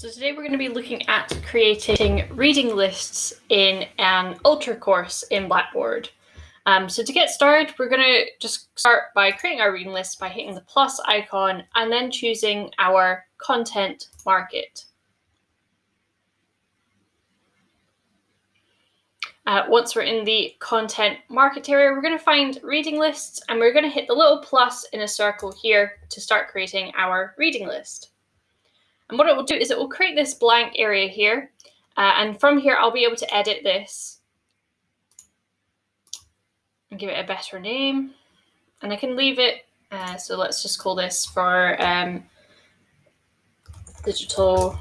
So today we're going to be looking at creating reading lists in an ultra course in Blackboard. Um, so to get started, we're going to just start by creating our reading list by hitting the plus icon and then choosing our content market. Uh, once we're in the content market area, we're going to find reading lists and we're going to hit the little plus in a circle here to start creating our reading list. And what it will do is it will create this blank area here. Uh, and from here, I'll be able to edit this and give it a better name. And I can leave it. Uh, so let's just call this for um, digital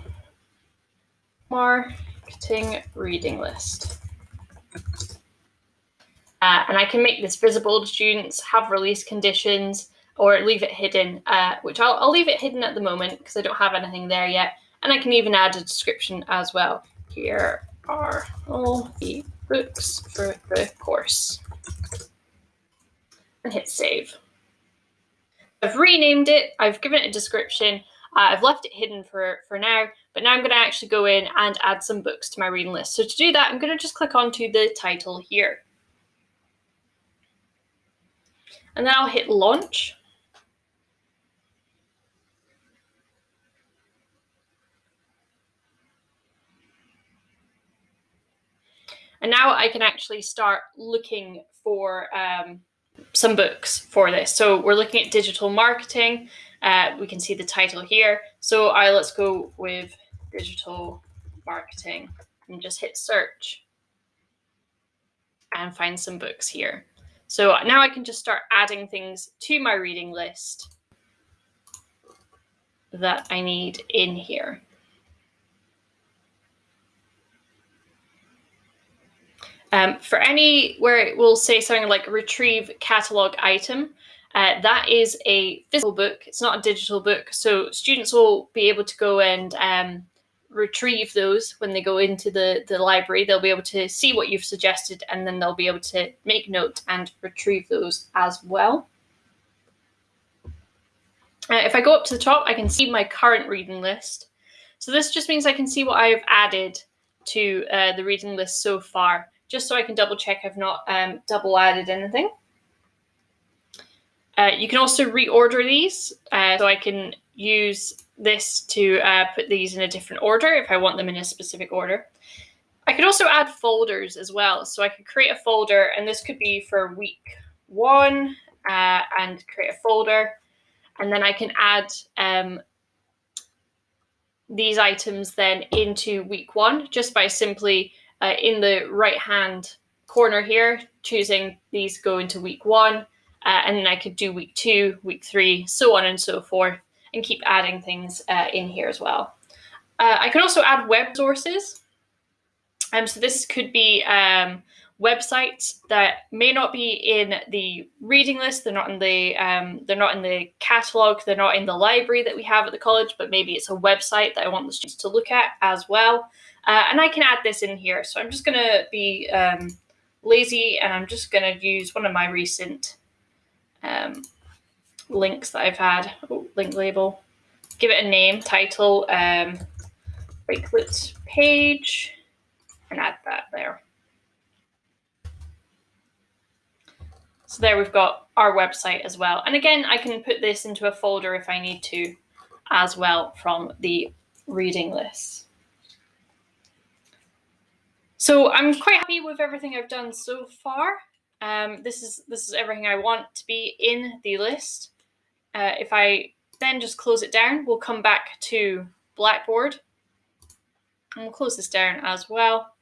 marketing reading list. Uh, and I can make this visible to students, have release conditions, or leave it hidden, uh, which I'll, I'll leave it hidden at the moment because I don't have anything there yet. And I can even add a description as well. Here are all the books for the course. And hit save. I've renamed it, I've given it a description, uh, I've left it hidden for, for now, but now I'm going to actually go in and add some books to my reading list. So to do that, I'm going to just click onto the title here. And then I'll hit launch. And now I can actually start looking for um, some books for this. So we're looking at digital marketing. Uh, we can see the title here. So I let's go with digital marketing and just hit search and find some books here. So now I can just start adding things to my reading list that I need in here. Um, for any where it will say something like retrieve catalog item, uh, that is a physical book. It's not a digital book. So students will be able to go and um, retrieve those when they go into the, the library. They'll be able to see what you've suggested and then they'll be able to make note and retrieve those as well. Uh, if I go up to the top, I can see my current reading list. So this just means I can see what I've added to uh, the reading list so far just so I can double check I've not um, double added anything. Uh, you can also reorder these, uh, so I can use this to uh, put these in a different order if I want them in a specific order. I could also add folders as well, so I could create a folder, and this could be for week one, uh, and create a folder, and then I can add um, these items then into week one just by simply uh, in the right hand corner here, choosing these go into week one, uh, and then I could do week two, week three, so on and so forth, and keep adding things uh, in here as well. Uh, I can also add web sources. Um, so this could be um, websites that may not be in the reading list. They're not in the um, they're not in the catalog. They're not in the library that we have at the college. But maybe it's a website that I want the students to look at as well. Uh, and I can add this in here. So I'm just going to be um, lazy and I'm just going to use one of my recent um, links that I've had. Oh, link label. Give it a name, title, um, Wakelet page, and add that there. So there we've got our website as well. And again, I can put this into a folder if I need to as well from the reading list. So I'm quite happy with everything I've done so far. Um, this is this is everything I want to be in the list. Uh, if I then just close it down, we'll come back to Blackboard. And we'll close this down as well.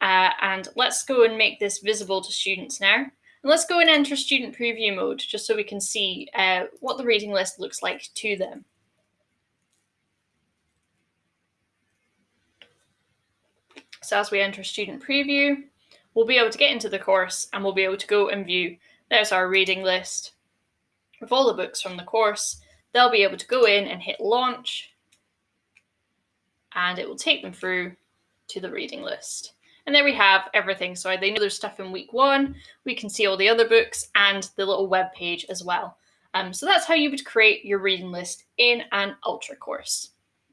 Uh, and let's go and make this visible to students now. Let's go and enter student preview mode just so we can see uh, what the reading list looks like to them. So as we enter student preview, we'll be able to get into the course and we'll be able to go and view, there's our reading list with all the books from the course. They'll be able to go in and hit launch and it will take them through to the reading list. And there we have everything. So they know there's stuff in week one. We can see all the other books and the little web page as well. Um, so that's how you would create your reading list in an Ultra course.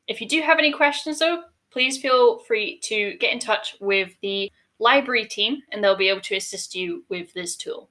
If you do have any questions though, please feel free to get in touch with the library team and they'll be able to assist you with this tool.